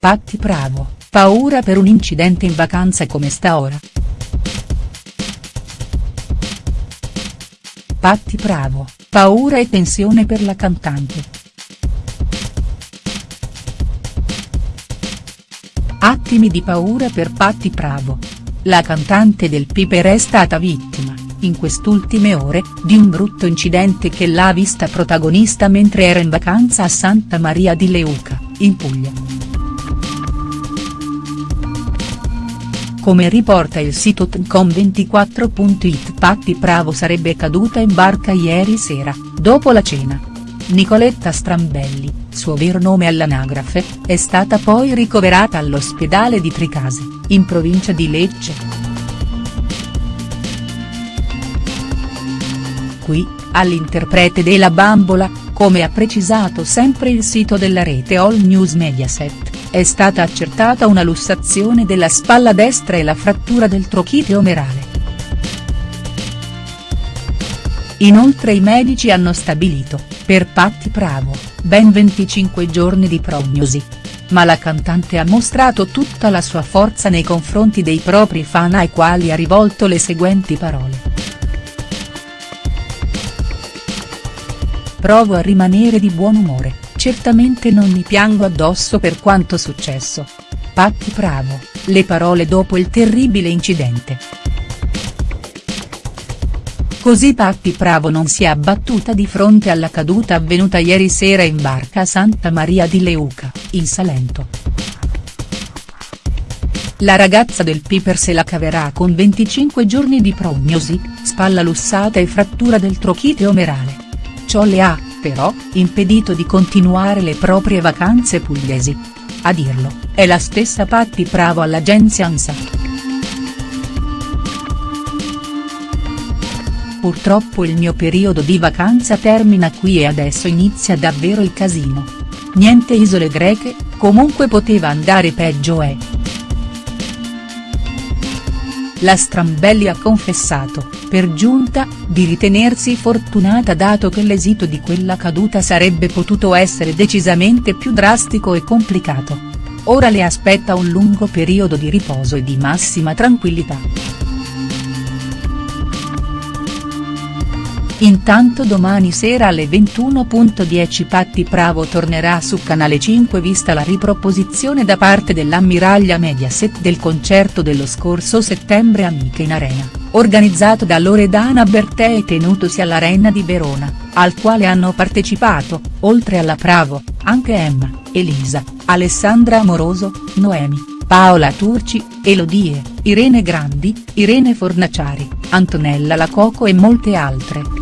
Patti Bravo, paura per un incidente in vacanza come sta ora. Patti Bravo, paura e tensione per la cantante. Attimi di paura per Patti Bravo. La cantante del Piper è stata vittima, in quest'ultime ore, di un brutto incidente che l'ha vista protagonista mentre era in vacanza a Santa Maria di Leuca, in Puglia. Come riporta il sito tncom24.it Patti Bravo sarebbe caduta in barca ieri sera, dopo la cena. Nicoletta Strambelli, suo vero nome all'anagrafe, è stata poi ricoverata all'ospedale di Tricase, in provincia di Lecce. Qui, all'interprete della bambola, come ha precisato sempre il sito della rete All News Mediaset, è stata accertata una lussazione della spalla destra e la frattura del trochite omerale. Inoltre i medici hanno stabilito, per Patti Bravo, ben 25 giorni di prognosi. Ma la cantante ha mostrato tutta la sua forza nei confronti dei propri fan ai quali ha rivolto le seguenti parole. Provo a rimanere di buon umore, certamente non mi piango addosso per quanto successo. Patti Bravo, le parole dopo il terribile incidente. Così Patti Bravo non si è abbattuta di fronte alla caduta avvenuta ieri sera in barca a Santa Maria di Leuca, in Salento. La ragazza del Piper se la caverà con 25 giorni di prognosi, spalla lussata e frattura del trochite omerale. Ciò le ha, però, impedito di continuare le proprie vacanze pugliesi. A dirlo, è la stessa Patti Bravo all'agenzia ANSA. Purtroppo il mio periodo di vacanza termina qui e adesso inizia davvero il casino. Niente isole greche, comunque poteva andare peggio e. La Strambelli ha confessato, per giunta, di ritenersi fortunata dato che l'esito di quella caduta sarebbe potuto essere decisamente più drastico e complicato. Ora le aspetta un lungo periodo di riposo e di massima tranquillità. Intanto domani sera alle 21.10 Patti Bravo tornerà su Canale 5 vista la riproposizione da parte dell'ammiraglia Mediaset del concerto dello scorso settembre Amiche in Arena, organizzato da Loredana Bertè e tenutosi all'Arena di Verona, al quale hanno partecipato, oltre alla Bravo, anche Emma, Elisa, Alessandra Amoroso, Noemi, Paola Turci, Elodie, Irene Grandi, Irene Fornaciari, Antonella Lacoco e molte altre.